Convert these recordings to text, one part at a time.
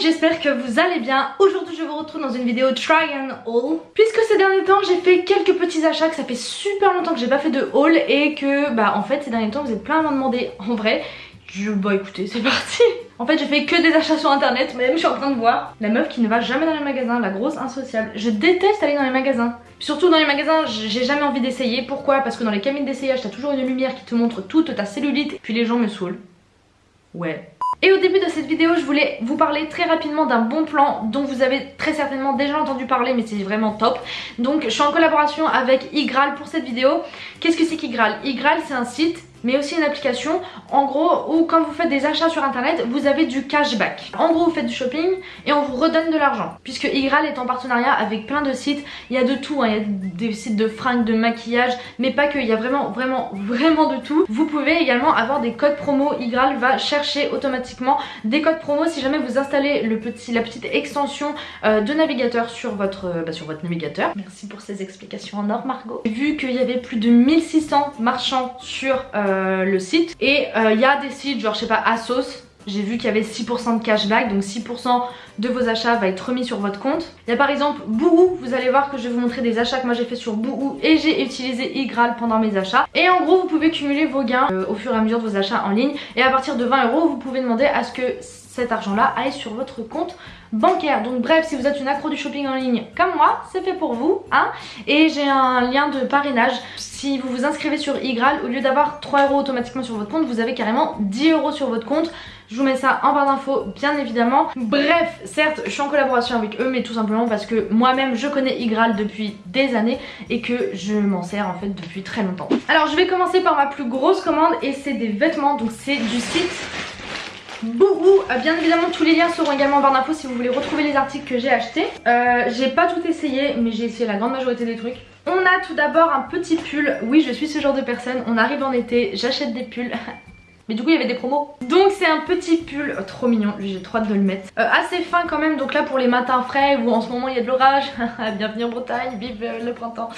j'espère que vous allez bien. Aujourd'hui je vous retrouve dans une vidéo try and haul. Puisque ces derniers temps j'ai fait quelques petits achats, que ça fait super longtemps que j'ai pas fait de haul et que bah en fait ces derniers temps vous êtes plein à m'en demander en vrai. Bah écoutez c'est parti. En fait j'ai fait que des achats sur internet Même je suis en train de voir. La meuf qui ne va jamais dans les magasins, la grosse insociable. Je déteste aller dans les magasins. Surtout dans les magasins j'ai jamais envie d'essayer. Pourquoi? Parce que dans les cabines d'essayage t'as toujours une lumière qui te montre toute ta cellulite Puis les gens me saoulent. Ouais et au début de cette vidéo, je voulais vous parler très rapidement d'un bon plan dont vous avez très certainement déjà entendu parler mais c'est vraiment top. Donc je suis en collaboration avec Igral pour cette vidéo. Qu'est-ce que c'est qu'Igral? Igral c'est un site mais aussi une application en gros où quand vous faites des achats sur internet vous avez du cashback. En gros vous faites du shopping et on vous redonne de l'argent. Puisque Igral est en partenariat avec plein de sites il y a de tout, hein. il y a des sites de fringues, de maquillage mais pas que, il y a vraiment vraiment vraiment de tout. Vous pouvez également avoir des codes promo. Igral va chercher automatiquement des codes promo si jamais vous installez la petite extension euh, de navigateur sur votre, euh, bah, sur votre navigateur. Merci pour ces explications en or Margot vu qu'il y avait plus de 1600 marchands sur euh, euh, le site. Et il euh, y a des sites genre je sais pas Asos, j'ai vu qu'il y avait 6% de cashback, donc 6% de vos achats va être remis sur votre compte. Il y a par exemple Boohoo, vous allez voir que je vais vous montrer des achats que moi j'ai fait sur Boohoo et j'ai utilisé Igral pendant mes achats. Et en gros vous pouvez cumuler vos gains euh, au fur et à mesure de vos achats en ligne et à partir de 20 euros vous pouvez demander à ce que cet argent là aille sur votre compte bancaire. Donc bref, si vous êtes une accro du shopping en ligne comme moi, c'est fait pour vous. Hein et j'ai un lien de parrainage. Si vous vous inscrivez sur Igral, au lieu d'avoir 3 euros automatiquement sur votre compte, vous avez carrément 10 euros sur votre compte. Je vous mets ça en barre d'infos bien évidemment. Bref, certes je suis en collaboration avec eux mais tout simplement parce que moi-même je connais Igral depuis des années et que je m'en sers en fait depuis très longtemps. Alors je vais commencer par ma plus grosse commande et c'est des vêtements donc c'est du site Bouhou, euh, bien évidemment tous les liens seront également en barre d'infos si vous voulez retrouver les articles que j'ai achetés. Euh, J'ai pas tout essayé mais j'ai essayé la grande majorité des trucs. On a tout d'abord un petit pull, oui je suis ce genre de personne, on arrive en été, j'achète des pulls. Mais du coup il y avait des promos. Donc c'est un petit pull, oh, trop mignon, j'ai trop hâte de le mettre. Euh, Assez fin quand même, donc là pour les matins frais où en ce moment il y a de l'orage Bienvenue en Bretagne, vive le printemps.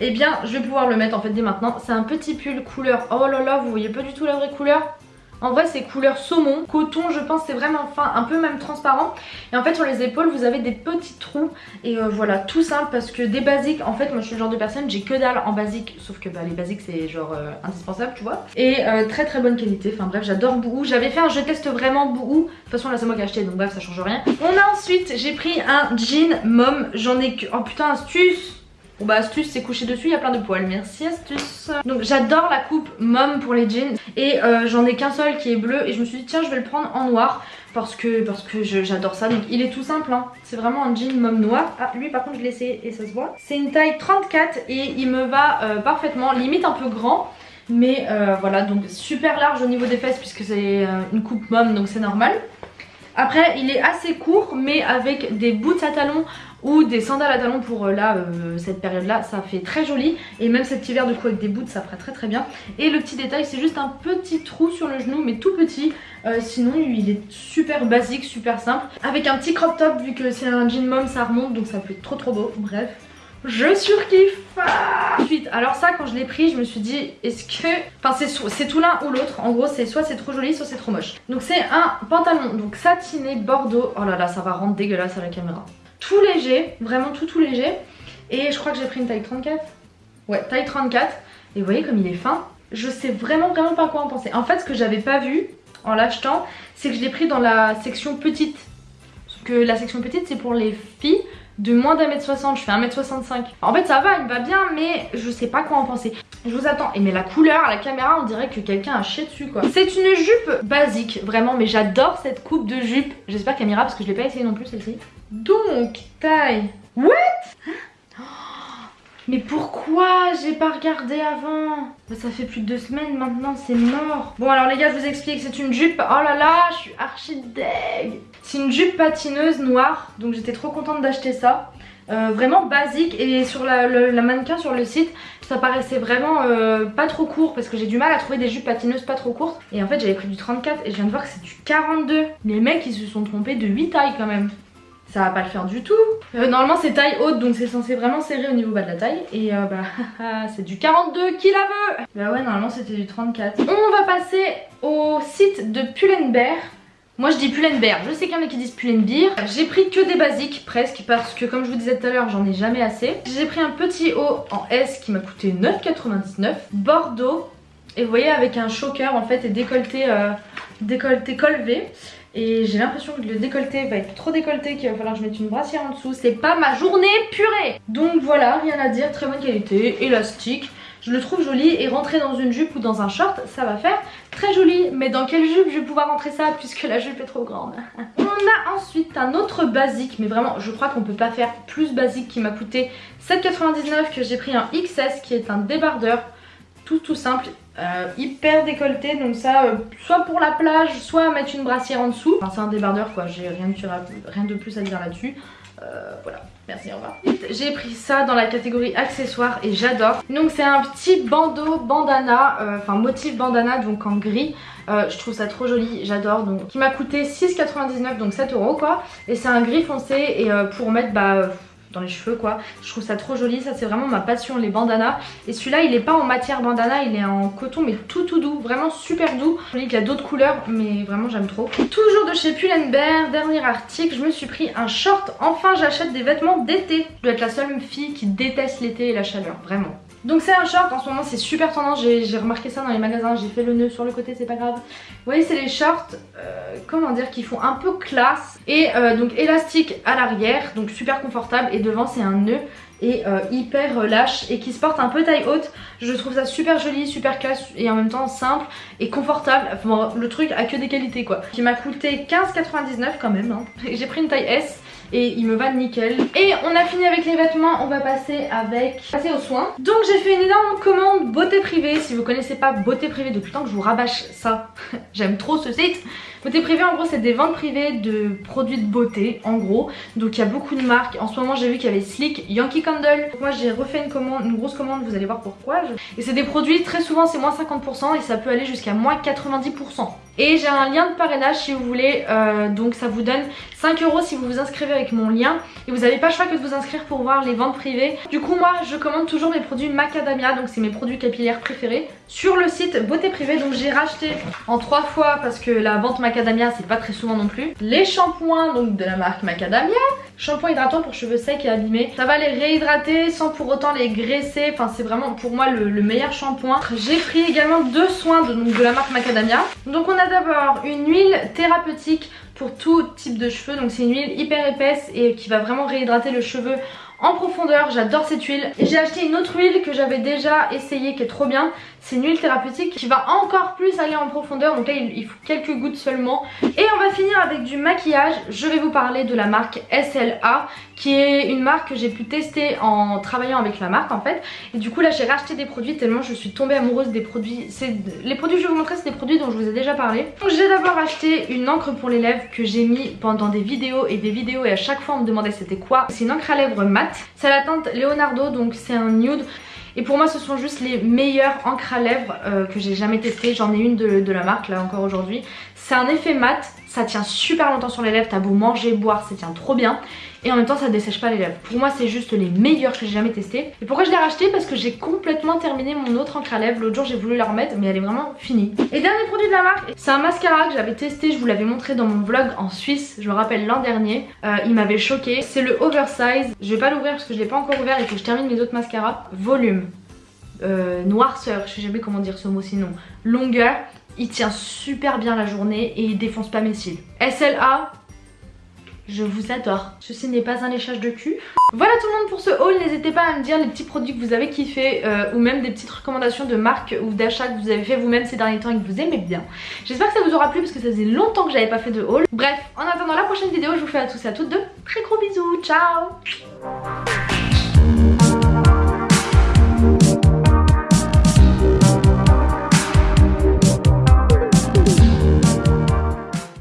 Et eh bien je vais pouvoir le mettre en fait dès maintenant. C'est un petit pull couleur, oh là là vous voyez pas du tout la vraie couleur? En vrai c'est couleur saumon, coton je pense c'est vraiment fin, un peu même transparent. Et en fait sur les épaules vous avez des petits trous. Et euh, voilà tout simple parce que des basiques En fait moi je suis le genre de personne j'ai que dalle en basique Sauf que bah, les basiques c'est genre euh, indispensable tu vois. Et euh, très très bonne qualité, enfin bref j'adore Bouhou J'avais fait un je teste vraiment Bouhou De toute façon là c'est moi qui ai acheté donc bref ça change rien. On a ensuite j'ai pris un jean mom. J'en ai que... Oh putain astuce Bon bah astuce c'est couché dessus, il y a plein de poils, merci astuce. Donc j'adore la coupe mom pour les jeans. Et euh, j'en ai qu'un seul qui est bleu. Et je me suis dit tiens je vais le prendre en noir. Parce que, parce que j'adore ça. Donc il est tout simple hein. c'est vraiment un jean mom noir. Ah lui par contre je l'ai essayé et ça se voit. C'est une taille 34 et il me va euh, parfaitement. Limite un peu grand mais euh, voilà. Donc super large au niveau des fesses puisque c'est une coupe mom donc c'est normal. Après il est assez court mais avec des boots à talons ou des sandales à talons pour euh, là euh, cette période là ça fait très joli. Et même cet hiver du coup avec des boots ça ferait très très bien. Et le petit détail c'est juste un petit trou sur le genou mais tout petit. Euh, sinon il est super basique super simple. Avec un petit crop top vu que c'est un jean mom ça remonte donc ça fait trop trop beau. Bref je surkiffe. Ensuite, alors ça quand je l'ai pris je me suis dit est-ce que... Enfin c'est tout l'un ou l'autre. En gros c'est soit c'est trop joli soit c'est trop moche. Donc c'est un pantalon donc satiné bordeaux. Oh là là ça va rendre dégueulasse à la caméra tout léger, vraiment tout tout léger. Et je crois que j'ai pris une taille 34. Ouais, taille 34. Et vous voyez comme il est fin. Je sais vraiment vraiment pas quoi en penser. En fait, ce que j'avais pas vu en l'achetant, c'est que je l'ai pris dans la section petite. Parce que la section petite, c'est pour les filles de moins d'un mètre 60, je fais 1m65. En fait ça va, il va bien mais je sais pas quoi en penser. Je vous attends. Et mais la couleur la caméra on dirait que quelqu'un a chié dessus quoi. C'est une jupe basique vraiment mais j'adore cette coupe de jupe. J'espère qu'elle m'ira parce que je l'ai pas essayé non plus celle-ci. Donc taille. What mais pourquoi j'ai pas regardé avant? Ça fait plus de deux semaines maintenant, c'est mort. Bon alors les gars, je vous explique, c'est une jupe. Oh là là, je suis archi deg. C'est une jupe patineuse noire, donc j'étais trop contente d'acheter ça. Euh, vraiment basique et sur la, mannequin sur le site ça paraissait vraiment euh, pas trop court parce que j'ai du mal à trouver des jupes patineuses pas trop courtes et en fait j'avais pris du 34 et je viens de voir que c'est du 42 les mecs ils se sont trompés de 8 tailles quand même ça va pas le faire du tout. Euh, normalement c'est taille haute donc c'est censé vraiment serrer au niveau bas de la taille et euh, bah c'est du 42 qui la veut Bah ouais normalement c'était du 34. On va passer au site de Pull&Bear Moi je dis Pull&Bear, je sais qu'il y en a qui disent Pull&Bear. J'ai pris que des basiques presque parce que comme je vous disais tout à l'heure j'en ai jamais assez. J'ai pris un petit haut en S qui m'a coûté 9,99. Bordeaux. Et vous voyez avec un choker en fait et décolleté, euh, décolleté. Et j'ai l'impression que le décolleté va être trop décolleté qu'il va falloir que je mette une brassière en dessous. C'est pas ma journée purée Donc voilà, rien à dire, très bonne qualité, élastique. Je le trouve joli et rentrer dans une jupe ou dans un short, ça va faire très joli. Mais dans quelle jupe je vais pouvoir rentrer ça puisque la jupe est trop grande? On a ensuite un autre basique, mais vraiment je crois qu'on peut pas faire plus basique qui m'a coûté 7,99 que j'ai pris un XS qui est un débardeur tout tout simple. Euh, hyper décolleté donc ça euh, soit pour la plage soit mettre une brassière en dessous. Enfin c'est un débardeur quoi. J'ai rien, rien, de plus à dire là-dessus. Euh, voilà. Merci au revoir. J'ai pris ça dans la catégorie accessoires et j'adore. Donc c'est un petit bandeau bandana enfin motif bandana donc en gris. Je trouve ça trop joli, j'adore. Donc qui m'a coûté 6,99 donc 7 euros quoi. Et c'est un gris foncé et pour mettre bah dans les cheveux quoi. Je trouve ça trop joli, ça c'est vraiment ma passion les bandanas. Et celui-là il est pas en matière bandana, il est en coton mais tout tout doux, vraiment super doux. Je qu'il y a d'autres couleurs mais vraiment j'aime trop. Toujours de chez Pull&Bear, dernier article, je me suis pris un short. Enfin j'achète des vêtements d'été. Je dois être la seule fille qui déteste l'été et la chaleur, vraiment. Donc c'est un short, en ce moment c'est super tendance, j'ai remarqué ça dans les magasins, j'ai fait le nœud sur le côté, c'est pas grave. Vous voyez c'est les shorts, euh, comment dire, qui font un peu classe et euh, donc élastique à l'arrière, donc super confortable et devant c'est un nœud et euh, hyper lâche et qui se porte un peu taille haute. Je trouve ça super joli, super classe et en même temps simple et confortable. Enfin, le truc a que des qualités quoi. Qui m'a coûté 15,99 quand même. Hein. J'ai pris une taille S et il me va nickel. Et on a fini avec les vêtements, on va passer avec passer aux soins. Donc j'ai fait une énorme commande beauté privée. Si vous connaissez pas beauté privée depuis le temps que je vous rabâche ça, j'aime trop ce site. Beauté privée en gros c'est des ventes privées de produits de beauté en gros. Donc il y a beaucoup de marques. En ce moment j'ai vu qu'il y avait Slick, Yankee Candle. moi j'ai refait une commande, une grosse commande, vous allez voir pourquoi. Et c'est des produits très souvent c'est moins 50% et ça peut aller jusqu'à moins 90%. Et j'ai un lien de parrainage si vous voulez, euh, donc ça vous donne 5 euros si vous vous inscrivez avec mon lien. Et vous n'avez pas le choix que de vous inscrire pour voir les ventes privées. Du coup moi je commande toujours mes produits Macadamia, donc c'est mes produits capillaires préférés, sur le site Beauté Privée. Donc j'ai racheté en 3 fois parce que la vente Macadamia c'est pas très souvent non plus. Les shampoings de la marque Macadamia. Shampoing hydratant pour cheveux secs et abîmés. Ça va les réhydrater sans pour autant les graisser. Enfin c'est vraiment pour moi le, meilleur shampoing. J'ai pris également deux soins de, de la marque Macadamia. Donc on a d'abord une huile thérapeutique pour tout type de cheveux. Donc c'est une huile hyper épaisse et qui va vraiment réhydrater le cheveu en profondeur, j'adore cette huile. Et j'ai acheté une autre huile que j'avais déjà essayée qui est trop bien. C'est une huile thérapeutique qui va encore plus aller en profondeur. Donc là il faut quelques gouttes seulement. Et on va finir avec du maquillage. Je vais vous parler de la marque SLA qui est une marque que j'ai pu tester en travaillant avec la marque en fait. Et du coup là j'ai racheté des produits tellement je suis tombée amoureuse des produits. Les produits que je vais vous montrer c'est des produits dont je vous ai déjà parlé. Donc j'ai d'abord acheté une encre pour les lèvres que j'ai mis pendant des vidéos et des vidéos et à chaque fois on me demandait c'était quoi. C'est une encre à lèvres mat. C'est la teinte Leonardo donc c'est un nude. Et pour moi ce sont juste les meilleures encres à lèvres euh, que j'ai jamais testées. J'en ai une de, de la marque là encore aujourd'hui. C'est un effet mat, ça tient super longtemps sur les lèvres, t'as beau manger, boire, ça tient trop bien. Et en même temps ça dessèche pas les lèvres. Pour moi c'est juste les meilleurs que j'ai jamais testé. Et pourquoi je l'ai racheté Parce que j'ai complètement terminé mon autre encre à lèvres. L'autre jour j'ai voulu la remettre mais elle est vraiment finie. Et dernier produit de la marque, c'est un mascara que j'avais testé, je vous l'avais montré dans mon vlog en Suisse, je me rappelle l'an dernier. Euh, il m'avait choqué. C'est le Oversize. Je vais pas l'ouvrir parce que je l'ai pas encore ouvert et que je termine mes autres mascaras. Volume. Euh, noirceur, je sais jamais comment dire ce mot sinon, longueur, il tient super bien la journée et il défonce pas mes cils. SLA, je vous adore. Ceci n'est pas un léchage de cul. Voilà tout le monde pour ce haul. N'hésitez pas à me dire les petits produits que vous avez kiffé euh, ou même des petites recommandations de marques ou d'achats que vous avez fait vous-même ces derniers temps et que vous aimez bien. J'espère que ça vous aura plu parce que ça faisait longtemps que j'avais pas fait de haul. Bref, en attendant la prochaine vidéo, je vous fais à tous et à toutes de très gros bisous. Ciao